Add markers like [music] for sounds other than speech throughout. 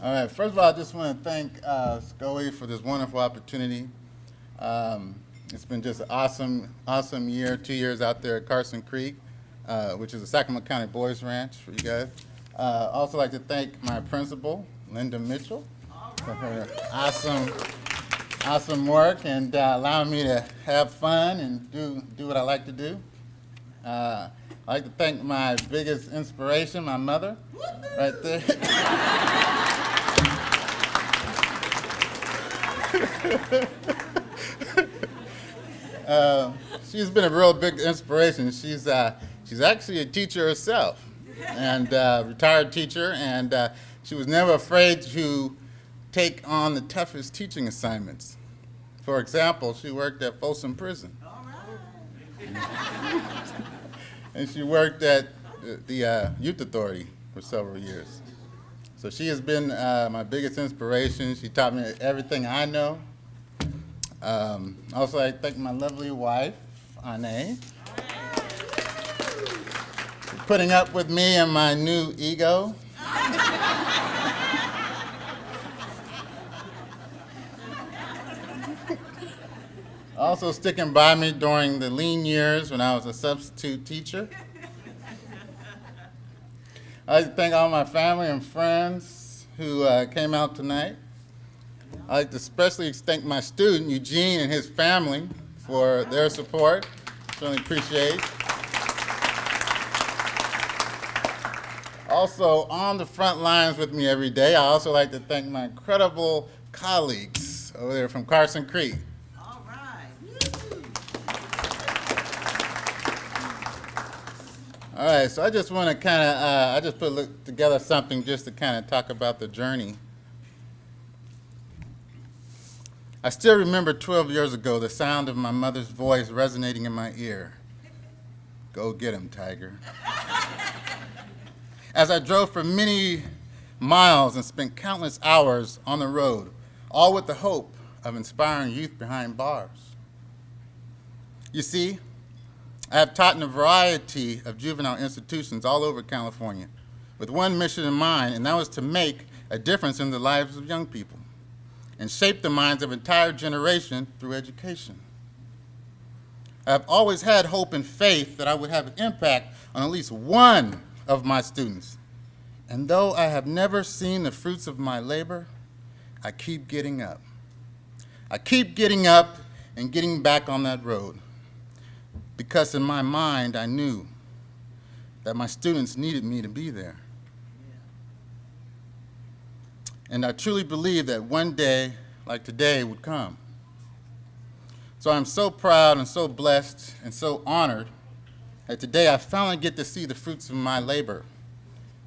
All right, first of all, I just want to thank uh, for this wonderful opportunity. Um, It's been just an awesome, awesome year, two years out there at Carson Creek, uh, which is a Sacramento County Boys Ranch for you guys. Uh, Also like to thank my principal, Linda Mitchell, for her awesome, awesome work and uh, allowing me to have fun and do, do what I like to do. Uh, I'd like to thank my biggest inspiration, my mother, right there. [laughs] Uh, she's been a real big inspiration. She's uh, she's actually a teacher herself, and uh, retired teacher, and uh, she was never afraid to take on the toughest teaching assignments. For example, she worked at Folsom Prison, [laughs] and she worked at the- the uh, Youth Authority for several years. So she has been uh, my biggest inspiration. She taught me everything I know. Um, also, I thank my lovely wife, Ane, for putting up with me and my new ego. also sticking by me during the lean years when I was a substitute teacher. I'd like to thank all my family and friends who uh, came out tonight. I'd like to especially thank my student, Eugene, and his family for their support. Certainly appreciate. Also, on the front lines with me every day, I also like to thank my incredible colleagues over there from Carson Creek. All right, so I just want to kind of, uh, I just put together something just to kind of talk about the journey. I still remember 12 years ago the sound of my mother's voice resonating in my ear. Go get him, Tiger. [laughs] As I drove for many miles and spent countless hours on the road, all with the hope of inspiring youth behind bars. You see, I have taught in a variety of juvenile institutions all over California with one mission in mind, and that was to make a difference in the lives of young people and shape the minds of entire generation through education. I have always had hope and faith that I would have an impact on at least one of my students. And though I have never seen the fruits of my labor, I keep getting up. I keep getting up and getting back on that road because in my mind I knew that my students needed me to be there. And I truly believe that one day like today would come. So I'm so proud and so blessed and so honored that today I finally get to see the fruits of my labor,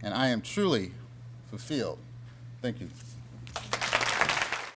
and I am truly fulfilled. Thank you.